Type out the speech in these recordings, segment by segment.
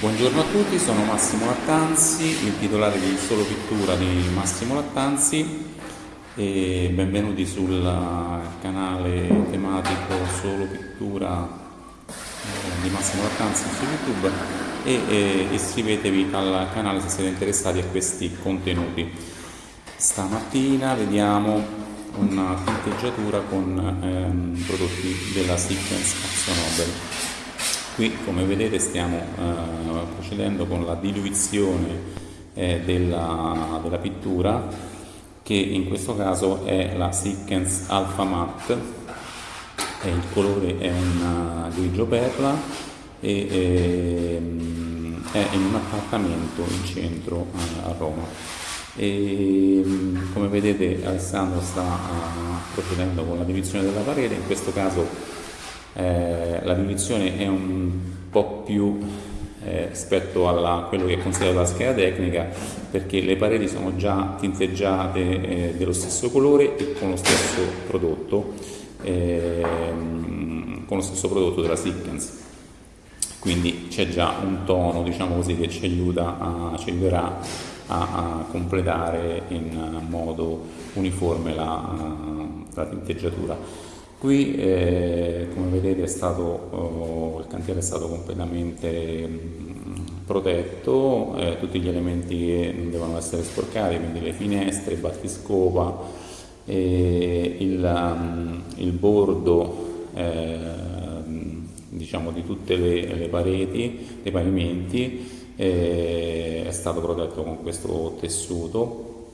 Buongiorno a tutti, sono Massimo Lattanzi, il titolare di Solo Pittura di Massimo Lattanzi e benvenuti sul canale tematico Solo Pittura eh, di Massimo Lattanzi su YouTube e iscrivetevi al canale se siete interessati a questi contenuti. Stamattina vediamo una tinteggiatura con ehm, prodotti della Action Nobel. Qui come vedete stiamo eh, procedendo con la diluizione eh, della, della, pittura che in questo caso è la Sickens Alpha Matte. E il colore è un uh, grigio perla e, e ehm, è in un appartamento in centro a, a Roma. E come vedete Alessandro sta uh, procedendo con la diluizione della parete. In questo caso eh, la divisione è un po' più eh, rispetto a quello che è considerato la scheda tecnica perché le pareti sono già tinteggiate eh, dello stesso colore e con lo stesso prodotto ehm, con lo stesso prodotto della Sickens quindi c'è già un tono diciamo così che ci, aiuta a, ci aiuterà a, a, completare in modo uniforme la, la tinteggiatura Qui eh, come vedete stato, oh, il cantiere è stato completamente mm, protetto, eh, tutti gli elementi che non devono essere sporcati, quindi le finestre, il battiscopa, eh, il, um, il, bordo eh, diciamo, di tutte le, le, pareti, dei pavimenti, eh, è stato protetto con questo tessuto,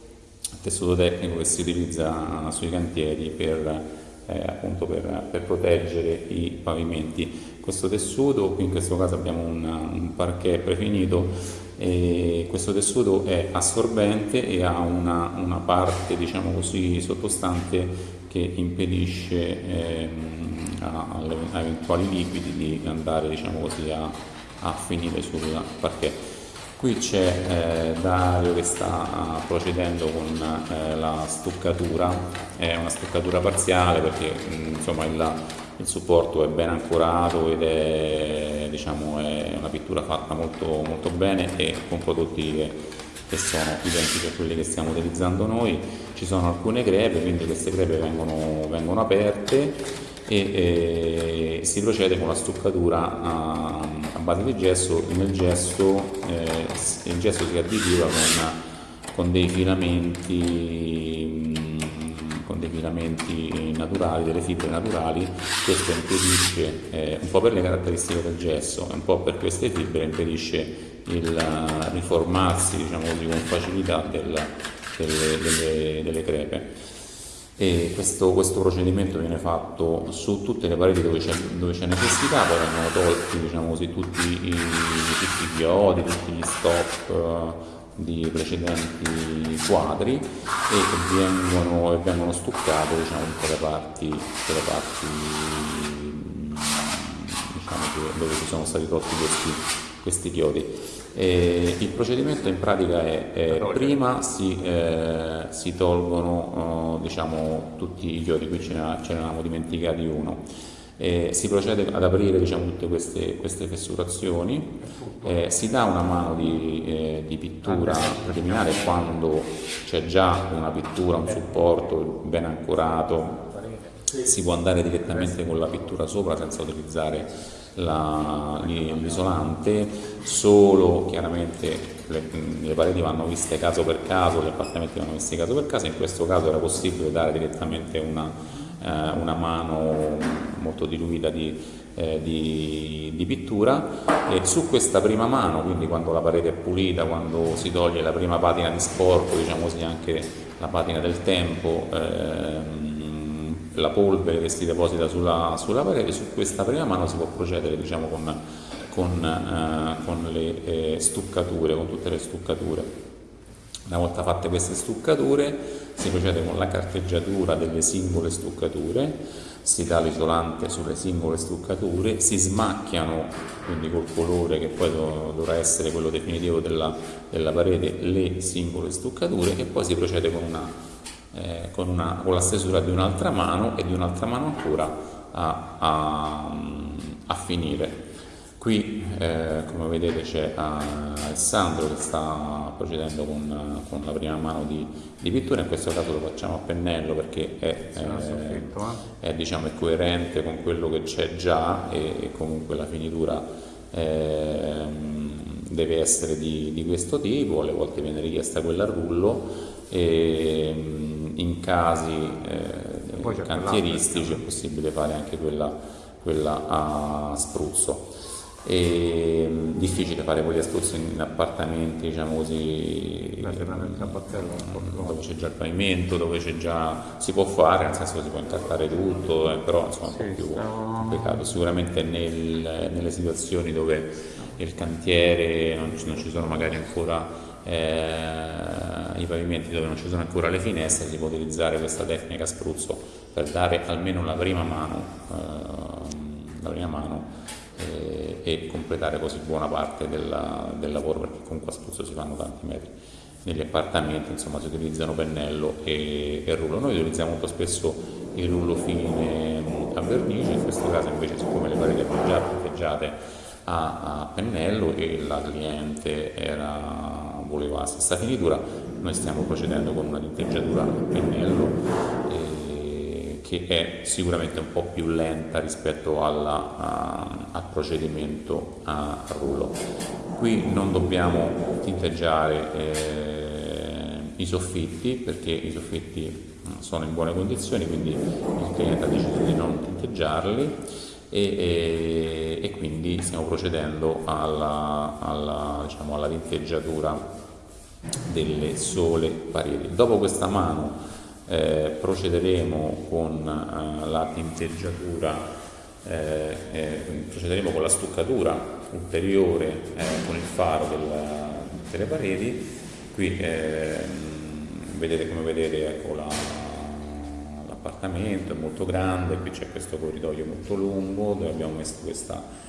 tessuto tecnico che si utilizza sui cantieri per eh, appunto per, per, proteggere i pavimenti. Questo tessuto, qui in questo caso abbiamo un, un parquet prefinito, e questo tessuto è assorbente e ha una, una parte diciamo così sottostante che impedisce ehm, a, a, eventuali liquidi di andare diciamo così a, a finire sul parquet. Qui c'è eh, Dario che sta uh, procedendo con eh, la stuccatura, è una stuccatura parziale perché mm, insomma, il, il, supporto è ben ancorato ed è, diciamo, è una pittura fatta molto, molto, bene e con prodotti che, che sono identici a quelli che stiamo utilizzando noi. Ci sono alcune crepe, quindi queste crepe vengono, vengono aperte e eh, si procede con la stuccatura a, a, base di gesso, nel gesso eh, il gesso si additiva con, con dei filamenti mm, dei filamenti naturali, delle fibre naturali, questo impedisce, eh, un po' per le caratteristiche del gesso e un po' per queste fibre, impedisce il riformarsi diciamo così, con facilità del, delle, delle, delle crepe e questo, questo, procedimento viene fatto su tutte le pareti dove c'è, necessità, poi vengono tolti diciamo così, tutti, i, tutti chiodi, tutti gli stop uh, di precedenti quadri e vengono, vengono stuccate diciamo, tutte le parti, tutte le parti diciamo, dove ci sono stati tolti questi, questi chiodi. E il procedimento in pratica è, è prima si, eh, si tolgono oh, diciamo, tutti i chiodi, qui ce ne, ce ne avevamo dimenticati uno, eh, si procede ad aprire diciamo, tutte queste, queste fessurazioni, eh, si dà una mano di, eh, di pittura preliminare quando c'è già una pittura, un supporto ben ancorato, si può andare direttamente con la pittura sopra senza utilizzare l'isolante, solo chiaramente le, le, pareti vanno viste caso per caso, gli appartamenti vanno visti caso per caso, in questo caso era possibile dare direttamente una, eh, una mano molto diluita di, eh, di, di, pittura. E su questa prima mano, quindi quando la parete è pulita, quando si toglie la prima patina di sporco, diciamo così anche la patina del tempo, eh, la polvere che si deposita sulla, sulla, parete, su questa prima mano si può procedere diciamo, con, con, eh, con le eh, stuccature, con tutte le stuccature. Una volta fatte queste stuccature si procede con la carteggiatura delle singole stuccature, si dà l'isolante sulle singole stuccature, si smacchiano, quindi col colore che poi dovrà essere quello definitivo della, della parete, le singole stuccature e poi si procede con una eh, con, una, con, la stesura di un'altra mano e di un'altra mano ancora a, a, a finire. Qui eh, come vedete c'è Alessandro che sta procedendo con, con la prima mano di, di, pittura, in questo caso lo facciamo a pennello perché è, eh, è, diciamo, è coerente con quello che c'è già e, e, comunque la finitura eh, deve essere di, di, questo tipo, alle volte viene richiesta quella a rullo e in casi eh, cantieristici è possibile fare anche quella, quella a spruzzo. È mm, difficile fare quegli spruzzi in appartamenti diciamo così dove c'è già il pavimento dove c'è già si può fare nel senso che si può incartare tutto eh, però insomma è un po' più complicato sicuramente nel, nelle situazioni dove il cantiere non ci, non ci sono magari ancora eh, i pavimenti dove non ci sono ancora le finestre si può utilizzare questa tecnica spruzzo per dare almeno la prima mano eh, la prima mano eh, e completare così buona parte della, del lavoro perché comunque a Spruzzo si fanno tanti metri. Negli appartamenti insomma si utilizzano pennello e, e rullo, noi utilizziamo molto spesso il rullo fine a vernice, in questo caso invece siccome le pareti erano già punteggiate a, a, pennello e la cliente era, voleva la stessa finitura, noi stiamo procedendo con una tinteggiatura a pennello. E, che è sicuramente un po' più lenta rispetto alla, a, al procedimento a rullo. Qui non dobbiamo tinteggiare eh, i soffitti perché i soffitti sono in buone condizioni, quindi il cliente ha deciso di non tinteggiarli e, e, e quindi stiamo procedendo alla, alla, diciamo, alla tinteggiatura delle sole pareti. Dopo questa mano eh, procederemo con eh, la tinteggiatura, eh, eh, procederemo con la stuccatura ulteriore eh, con il faro della, delle pareti. Qui vedete come vedete ecco, l'appartamento è molto grande, qui c'è questo corridoio molto lungo dove abbiamo messo questa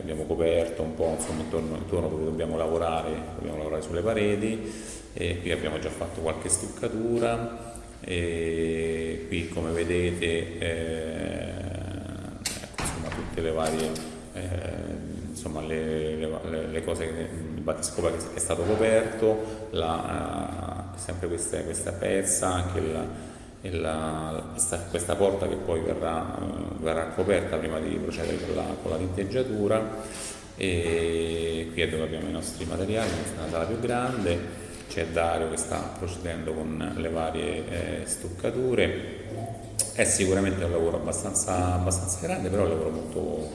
abbiamo coperto un po' insomma, intorno, intorno, dove dobbiamo lavorare, dobbiamo lavorare sulle pareti e qui abbiamo già fatto qualche stuccatura e qui come vedete eh, ecco, insomma, tutte le varie eh, insomma, le, le, le, cose, il battiscopa che è stato coperto, la, uh, sempre questa, questa pezza, anche la, la, questa, questa, porta che poi verrà, verrà, coperta prima di procedere con la, con la tinteggiatura e qui è dove abbiamo i nostri materiali, questa è una sala più grande c'è Dario che sta procedendo con le varie eh, stuccature. È sicuramente un lavoro abbastanza, abbastanza grande, però è un lavoro molto,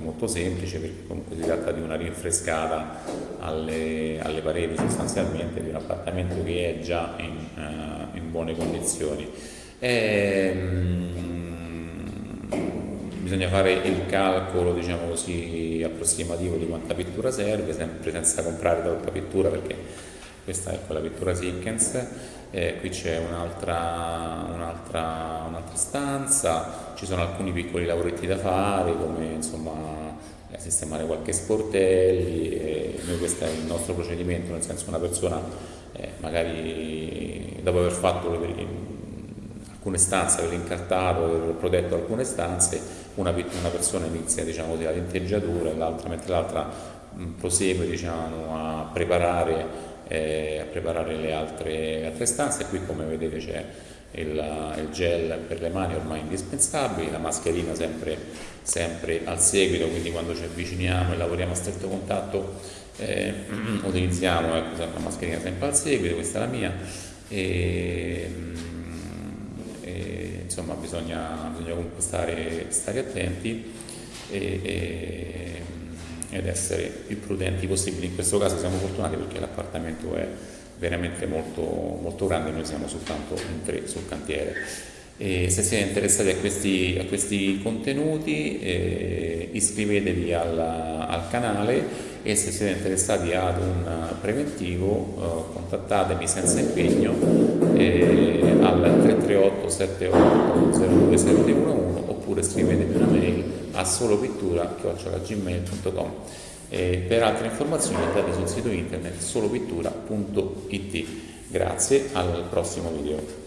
molto semplice perché comunque si tratta di una rinfrescata alle, alle, pareti sostanzialmente di un appartamento che è già in, uh, in buone condizioni. E, um, bisogna fare il calcolo diciamo così approssimativo di quanta pittura serve sempre senza comprare troppa pittura perché questa è quella pittura Sickens, eh, qui c'è un'altra, un'altra, un'altra stanza, ci sono alcuni piccoli lavoretti da fare come insomma eh, sistemare qualche sportelli, e noi questo è il nostro procedimento, nel senso una persona eh, magari dopo aver fatto alcune stanze, aver incartato, aver protetto alcune stanze, una, una persona inizia diciamo, la tinteggiatura, l'altra, mentre l'altra prosegue diciamo, a preparare eh, a preparare le altre, altre, stanze. Qui come vedete c'è il, il, gel per le mani ormai indispensabile, la mascherina sempre, sempre al seguito, quindi quando ci avviciniamo e lavoriamo a stretto contatto eh, utilizziamo ecco, la mascherina sempre al seguito, questa è la mia. E, e, insomma bisogna, bisogna comunque stare, stare attenti e ed essere più prudenti possibili. In questo caso siamo fortunati perché l'appartamento è veramente molto, molto grande, noi siamo soltanto in tre sul cantiere. E se siete interessati a questi, a questi contenuti eh, iscrivetevi al, al, canale e se siete interessati ad un preventivo eh, contattatemi senza impegno eh, al 338 78 02711 oppure scrivetemi una mail a solopittura.gmail.com per altre informazioni andate sul sito internet solopittura.it Grazie, al prossimo video.